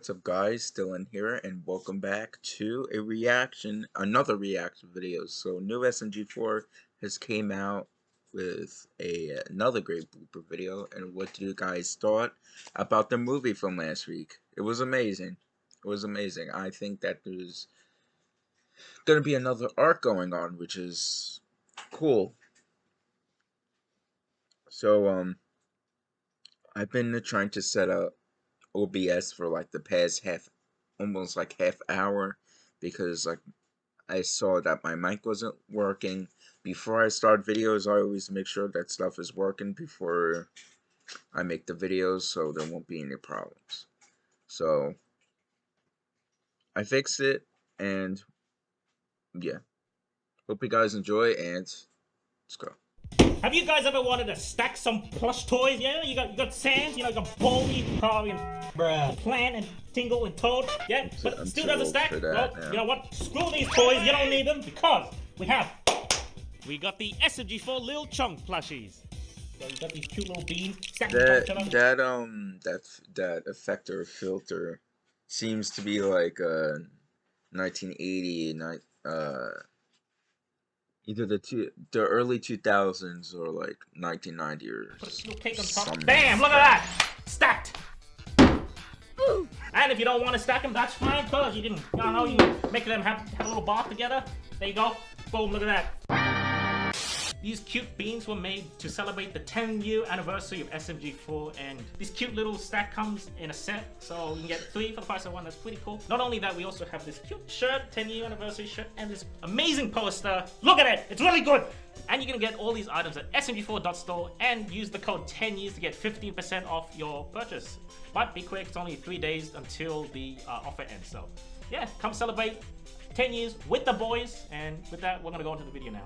what's up guys, still in here, and welcome back to a reaction, another reaction video. So, new SMG4 has came out with a another great blooper video, and what do you guys thought about the movie from last week? It was amazing. It was amazing. I think that there's gonna be another arc going on, which is cool. So, um, I've been trying to set up OBS for like the past half, almost like half hour, because like I saw that my mic wasn't working. Before I start videos, I always make sure that stuff is working before I make the videos, so there won't be any problems. So I fixed it, and yeah. Hope you guys enjoy, and let's go. Have you guys ever wanted to stack some plush toys? Yeah, you got you got Sans, you know, you got Baldi, Harvey, and Bruh. Plan and Tingle and Toad. Yeah, but I'm still doesn't stack. That, well, yeah. you know what? Screw these toys. You don't need them because we have. We got the SMG4 Lil Chunk plushies. So you got these cute little beans. That that um that that effector filter seems to be like a 1980 uh either the two the early 2000s or like 1990 or something. Bam! Look at that! Stacked! And if you don't want to stack them, that's fine, cause you didn't, you know, you make them have, have a little bar together. There you go. Boom, look at that. These cute beans were made to celebrate the 10 year anniversary of SMG4 and this cute little stack comes in a set so you can get three for the price of one, that's pretty cool. Not only that, we also have this cute shirt, 10 year anniversary shirt and this amazing poster. Look at it, it's really good! And you're gonna get all these items at smg4.store and use the code 10 years to get 15% off your purchase. But be quick, it's only three days until the uh, offer ends. So yeah, come celebrate 10 years with the boys. And with that, we're gonna go into the video now.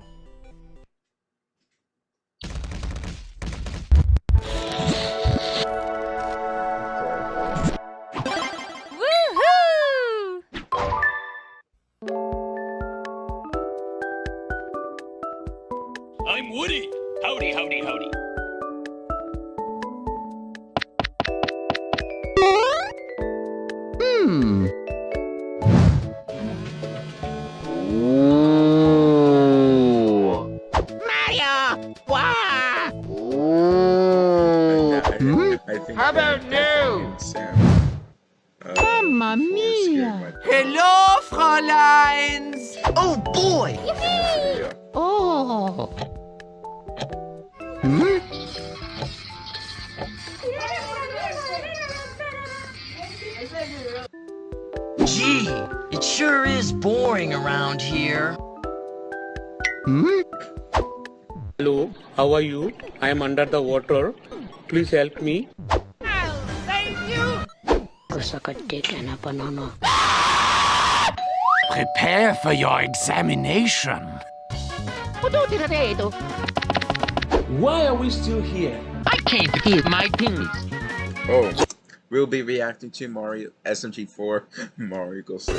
Gee, it sure is boring around here. Hmm? Hello, how are you? I am under the water. Please help me. I'll save you! Prepare for your examination. Why are we still here? I can't keep my things. Oh, We'll be reacting to Mario SMG4 Mario Goes.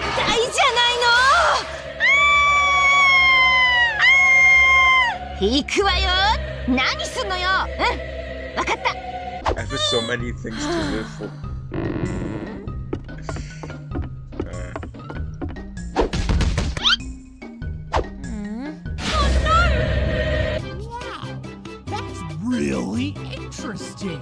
I have so many things to live for. really interesting.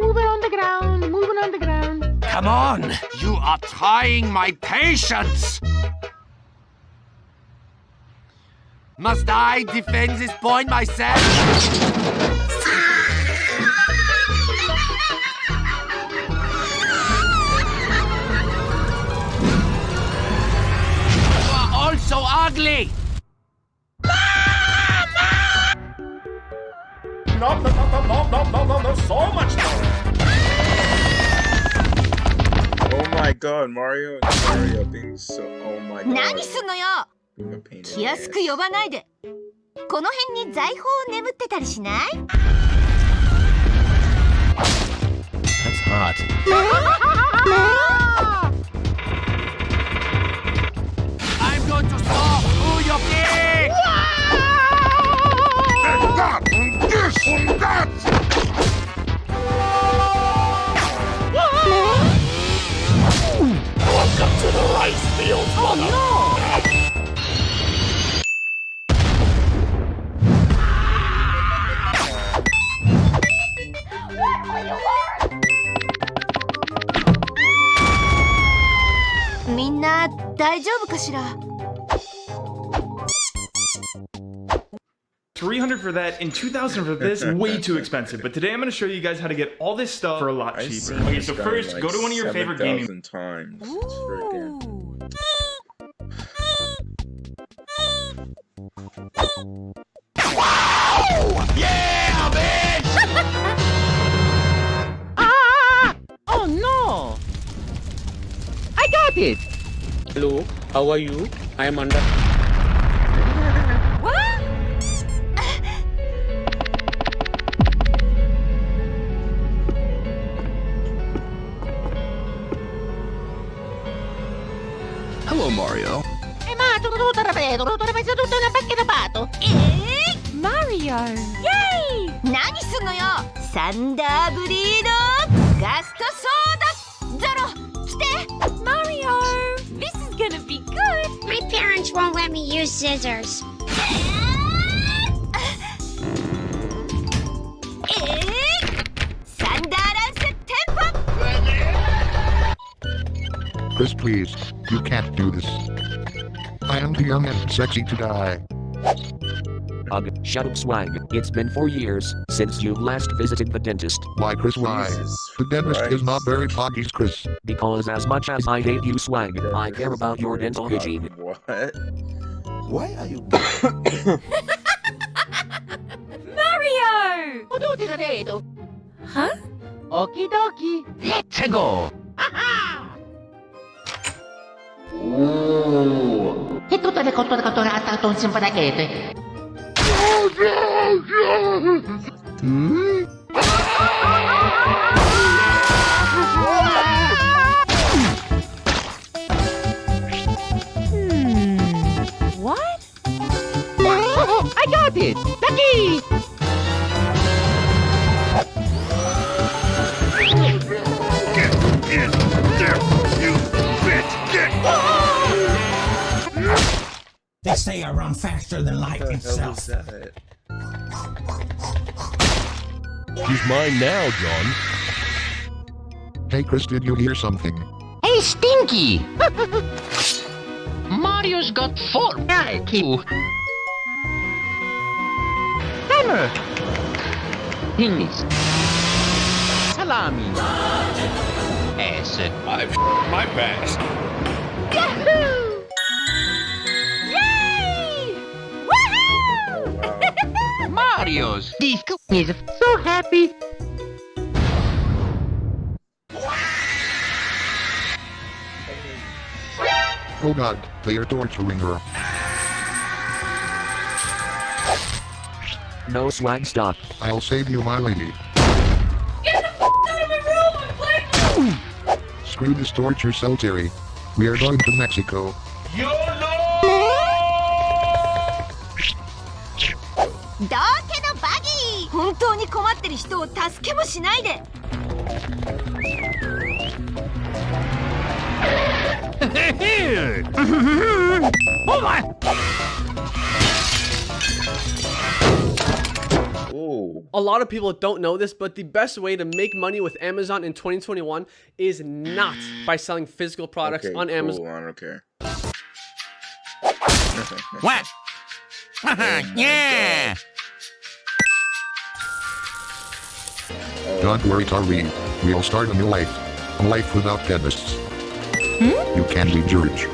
Moving on the ground, moving on the ground. Come on. You are trying my patience. Must I defend this point myself? You are all so ugly. No, no, no, no, no, no, no, no, so much no! god, Mario Mario being so oh my god. 何すんのよ気安く.呼ばないでこの辺に財宝眠ってたりしない That's hot. みんなだいじょうぶかしら300 for that and 2000 for this way too expensive but today i'm going to show you guys how to get all this stuff for a lot cheaper okay so first like go to one of your favorite gaming 7,000 times. It's. Yeah, bitch! Oh no! I got it! Hello, how are you? I am under. pacca da pato! えー、 Mario! 何すんのよサンダーブリードガストソーダゾロ来て Mario! This is gonna be good! My parents won't let me use scissors. えー、サンダーランステンポ Chris, please. You can't do this. I am too young and sexy to die. Ugh, shut up swag. It's been four years since you last visited the dentist. Why, Chris, why? Jesus The dentist is not very poggies, Chris. Because as much as I hate you swag, I care about your dental hygiene. What? Why are you... Mario! Tutto rapido! Huh? Okie dokie! Let's go! E tu deve de contornar tá todo em cima da gueta. Hum? Oh, They say I run faster than light What the hell itself. is that? He's mine now, John. Hey, Chris, did you hear something? Hey, Stinky! Mario's got four IQ! Timer! Penis! Salami! Ah. Ass! I've my past. Yahoo! Oreos. This is so happy. Oh god, they are torturing her. No swag stop. I'll save you, my lady. Get the f out of my room, I'm Screw this torture cell, Tari. We are going to Mexico. YOLO! Duh! 当に困ってる人を助けもしないで oh my! Ooh. A lot of people don't know this, but the best way to make money with Amazon in 2021 is not by selling physical products Okay, on cool, Amazon. I don't care. What? yeah! Don't worry, Tari. We'll start a new life. A life without dentists. Hmm? You can be George.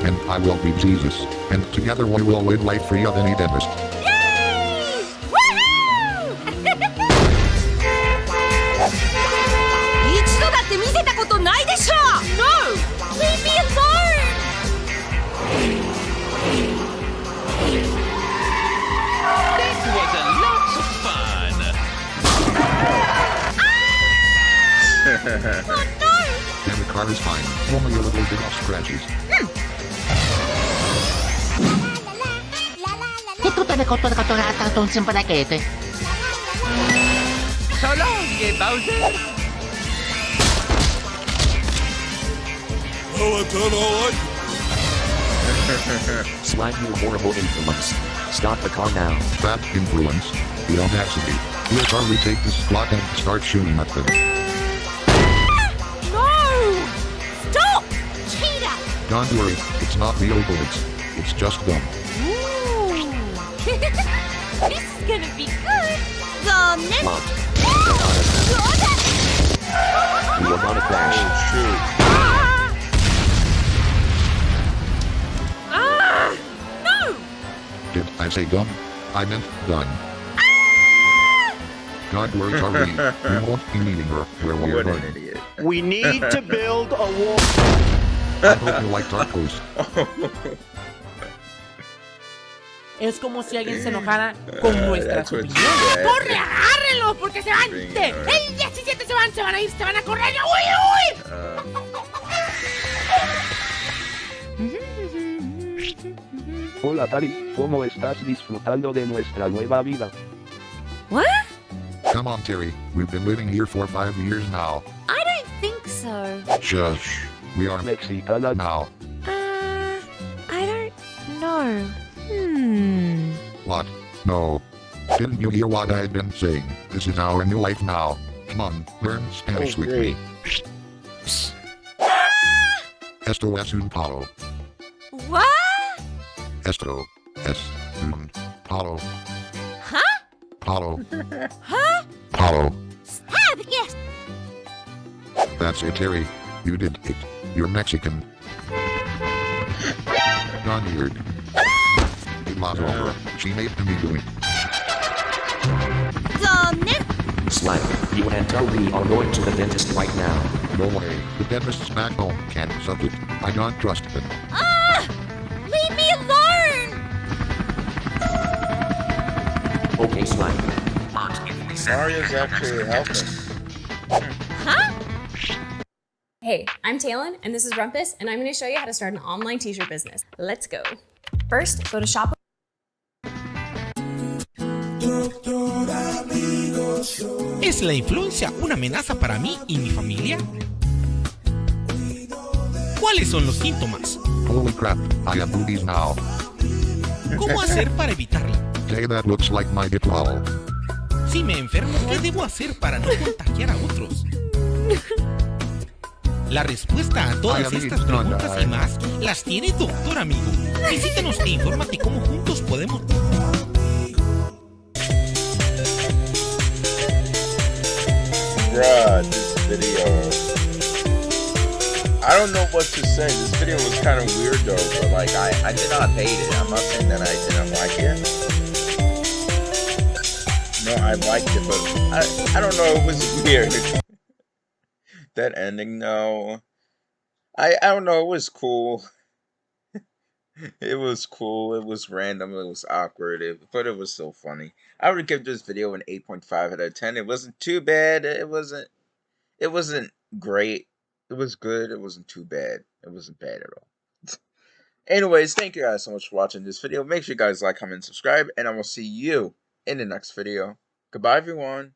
And I will be Jesus. And together we will live life free of any dentist. Che tutte le cotone cotone a tanto un simpatichete. So Bowser. Oh, I done all I Slag you horrible influence. Stop the car now. Bad influence. The audacity. Where shall we take this clock and start shooting at them? No! Stop! Cheetah! Don't worry, it's not real bullets. It's just gum. Ooh. This is gonna be good. Gone then. Lot. You are gonna crash. Ah! No! Did I say gun? I meant gun. God, where are we? We won't be meeting her where we're What an going. idiot. We need to build a wall. I hope you like tacos. Es como si alguien se enojara con nuestras That's what opiniones. ¡Corre, agárrenlos! Porque se van. De- el 17 se van, se van a ir, se van a correr. ¡Uy, Hola Tari, ¿cómo estás disfrutando de nuestra nueva vida? What? Come on, Terry. We've been living here for five years now. I don't think so. Shush. We are Mexicana now. No. Didn't you hear what I've been saying? This is our new life now. Come on, learn Spanish Oh, with me. Esto es un palo. What? Esto es un palo. Huh? Palo. Huh? Palo. Stab, yes. That's it, Tari. You did it. You're Mexican. Gone weird. It was over. She made me do it. Gone then. Slag, you and Toby are going to the dentist right now. No way. The dentist's back home can't suck it. I don't trust them. Ah! Leave me alone! Okay, Slag. Mario's actually helping. Huh? Hey, I'm Talon, and this is Rumpus, and I'm going to show you how to start an online t-shirt business. Let's go. First, go to shop. ¿Es la influencia una amenaza para mí y mi familia? ¿Cuáles son los síntomas? Holy crap, I have boobies now. ¿Cómo hacer para evitarla? Hey, that looks like my diploma. Si me enfermo, ¿qué debo hacer para no contagiar a otros? La respuesta a todas estas preguntas y más las tiene Doctor Amigo. Visítanos e infórmate cómo juntos podemos... Bruh, this video. I don't know what to say. This video was kind of weird though, but like I, I did not hate it. I'm not saying that I didn't like it. No, I liked it, but I, I don't know. It was weird. that ending, though. I, I don't know. It was cool. it was cool. It was random. It was awkward. It, but it was so funny. I would give this video an 8.5 out of 10. It wasn't too bad. It wasn't. It wasn't great. It was good. It wasn't too bad. It wasn't bad at all. Anyways, thank you guys so much for watching this video. Make sure you guys like, comment, subscribe, and I will see you in the next video. Goodbye, everyone.